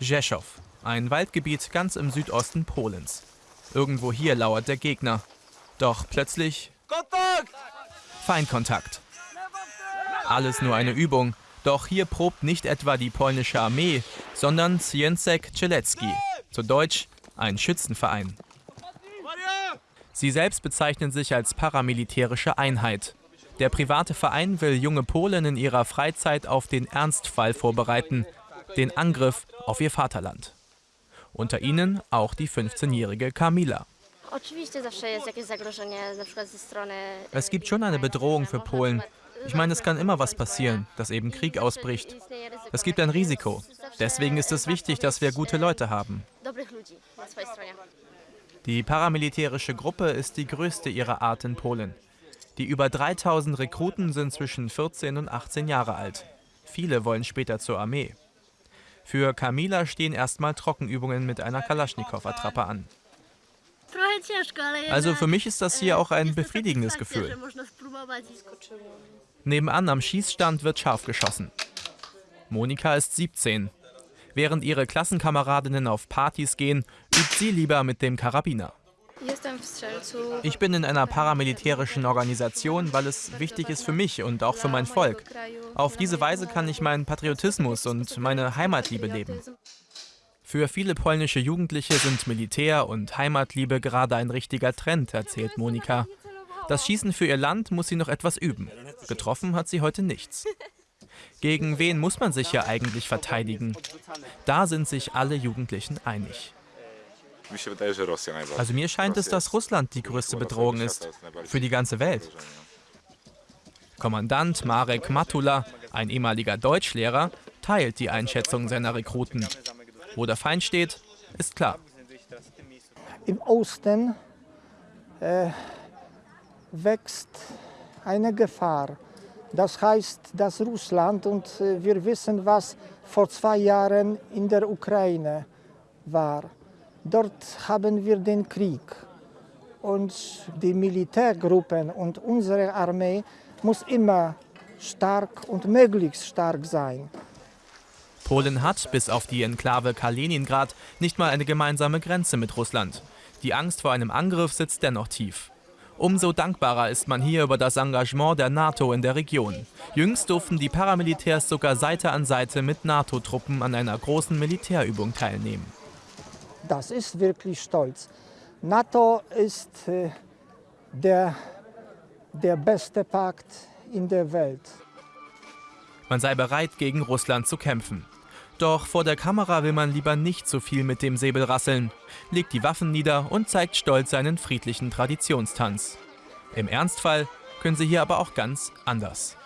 Rzeszow, ein Waldgebiet ganz im Südosten Polens. Irgendwo hier lauert der Gegner. Doch plötzlich Feindkontakt. Alles nur eine Übung. Doch hier probt nicht etwa die polnische Armee, sondern Zjęcek Czelecki, zu Deutsch ein Schützenverein. Sie selbst bezeichnen sich als paramilitärische Einheit. Der private Verein will junge Polen in ihrer Freizeit auf den Ernstfall vorbereiten, den Angriff auf ihr Vaterland. Unter ihnen auch die 15-jährige Kamila. Es gibt schon eine Bedrohung für Polen. Ich meine, es kann immer was passieren, dass eben Krieg ausbricht. Es gibt ein Risiko. Deswegen ist es wichtig, dass wir gute Leute haben. Die paramilitärische Gruppe ist die größte ihrer Art in Polen. Die über 3000 Rekruten sind zwischen 14 und 18 Jahre alt. Viele wollen später zur Armee. Für Kamila stehen erstmal Trockenübungen mit einer Kalaschnikow-Attrappe an. Also für mich ist das hier auch ein befriedigendes Gefühl. Nebenan am Schießstand wird scharf geschossen. Monika ist 17. Während ihre Klassenkameradinnen auf Partys gehen, übt sie lieber mit dem Karabiner. Ich bin in einer paramilitärischen Organisation, weil es wichtig ist für mich und auch für mein Volk. Auf diese Weise kann ich meinen Patriotismus und meine Heimatliebe leben. Für viele polnische Jugendliche sind Militär und Heimatliebe gerade ein richtiger Trend, erzählt Monika. Das Schießen für ihr Land muss sie noch etwas üben. Getroffen hat sie heute nichts. Gegen wen muss man sich ja eigentlich verteidigen? Da sind sich alle Jugendlichen einig. Also mir scheint es, dass Russland die größte Bedrohung ist. Für die ganze Welt. Kommandant Marek Matula, ein ehemaliger Deutschlehrer, teilt die Einschätzung seiner Rekruten. Wo der Feind steht, ist klar. Im Osten äh, wächst eine Gefahr. Das heißt, dass Russland, und äh, wir wissen, was vor zwei Jahren in der Ukraine war. Dort haben wir den Krieg. Und die Militärgruppen und unsere Armee muss immer stark und möglichst stark sein. Polen hat, bis auf die Enklave Kaliningrad, nicht mal eine gemeinsame Grenze mit Russland. Die Angst vor einem Angriff sitzt dennoch tief. Umso dankbarer ist man hier über das Engagement der NATO in der Region. Jüngst durften die Paramilitärs sogar Seite an Seite mit NATO-Truppen an einer großen Militärübung teilnehmen. Das ist wirklich stolz. NATO ist äh, der, der beste Pakt in der Welt. Man sei bereit, gegen Russland zu kämpfen. Doch vor der Kamera will man lieber nicht so viel mit dem Säbel rasseln, legt die Waffen nieder und zeigt stolz seinen friedlichen Traditionstanz. Im Ernstfall können sie hier aber auch ganz anders.